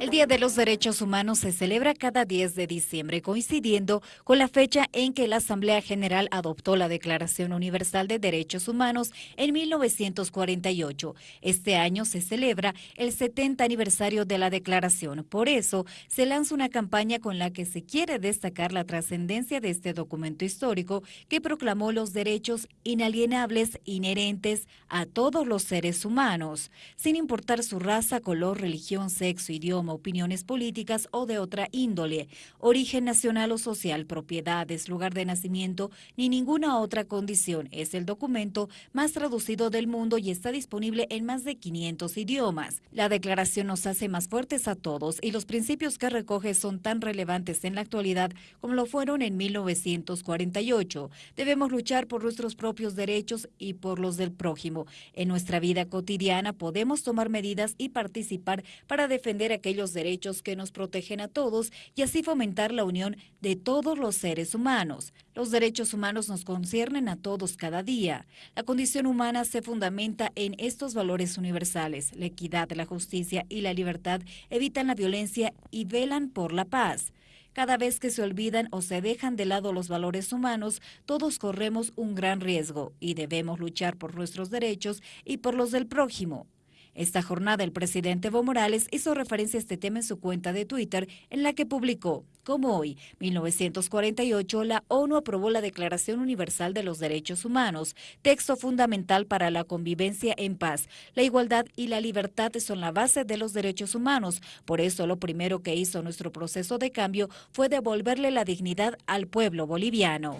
El Día de los Derechos Humanos se celebra cada 10 de diciembre, coincidiendo con la fecha en que la Asamblea General adoptó la Declaración Universal de Derechos Humanos en 1948. Este año se celebra el 70 aniversario de la declaración. Por eso, se lanza una campaña con la que se quiere destacar la trascendencia de este documento histórico que proclamó los derechos inalienables inherentes a todos los seres humanos, sin importar su raza, color, religión, sexo, idioma, opiniones políticas o de otra índole, origen nacional o social, propiedades, lugar de nacimiento, ni ninguna otra condición. Es el documento más traducido del mundo y está disponible en más de 500 idiomas. La declaración nos hace más fuertes a todos y los principios que recoge son tan relevantes en la actualidad como lo fueron en 1948. Debemos luchar por nuestros propios derechos y por los del prójimo. En nuestra vida cotidiana podemos tomar medidas y participar para defender aquellos derechos que nos protegen a todos y así fomentar la unión de todos los seres humanos. Los derechos humanos nos conciernen a todos cada día. La condición humana se fundamenta en estos valores universales. La equidad, la justicia y la libertad evitan la violencia y velan por la paz. Cada vez que se olvidan o se dejan de lado los valores humanos, todos corremos un gran riesgo y debemos luchar por nuestros derechos y por los del prójimo. Esta jornada el presidente Evo Morales hizo referencia a este tema en su cuenta de Twitter, en la que publicó, como hoy, 1948, la ONU aprobó la Declaración Universal de los Derechos Humanos, texto fundamental para la convivencia en paz. La igualdad y la libertad son la base de los derechos humanos. Por eso lo primero que hizo nuestro proceso de cambio fue devolverle la dignidad al pueblo boliviano.